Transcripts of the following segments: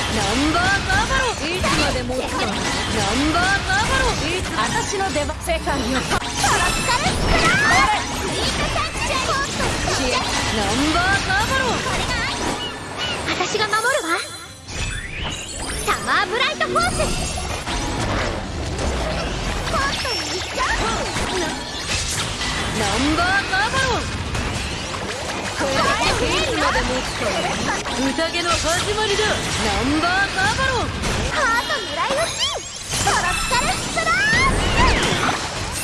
ンバーカーバロンいつまでもナンバーカーバロンいつ私の出番世界をトロッカルスクラースイートサンクチュアリース支援ナンバーカーバロンこれが私が守るわサマーブライトフォースコートに行っちゃうナンバーカー宴の始まりだ。ナンバーカーバロンハート狙い撃ちトロッカルスクラー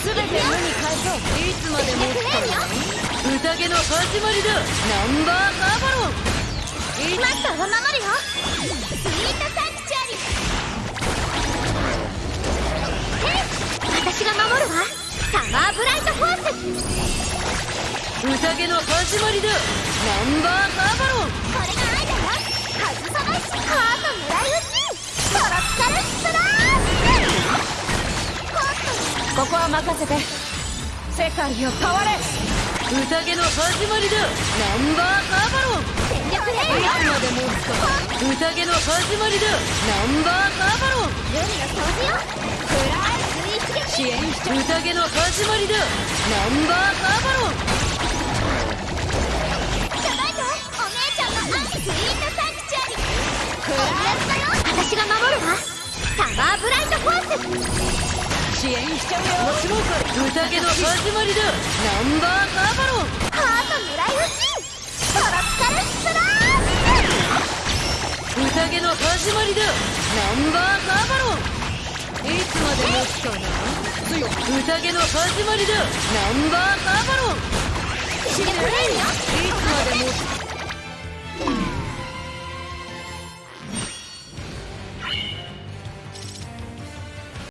全て無に返そういつまでも宴の始まりだナンバーカーバロンマスターは守るよスイートサンクチュアリへい私が守るわサマーブライトフォース宴の始まりだ。ナンバーカーバロン。これが愛だよ外さないしハート狙い撃ちトロッカルスラーここは任せて。世界を変われ。宴の始まりだ。ナンバーカーバロン。全力でいつまでも宴の始まりだ。ナンバーカーバロン。海の掃除よフライスイ支援宴の始まりだ。ナンバーカーバロン私が守るわサマーブライトフォース支援しちゃうよ宴の始まりだ。ナンバーーバロンハート狙い撃ちトロピカルスプラッシュ宴の始まりだナンバーーバロンいつまでつかな宴の始まりだナンバーーバロンプレイよいつまで持つ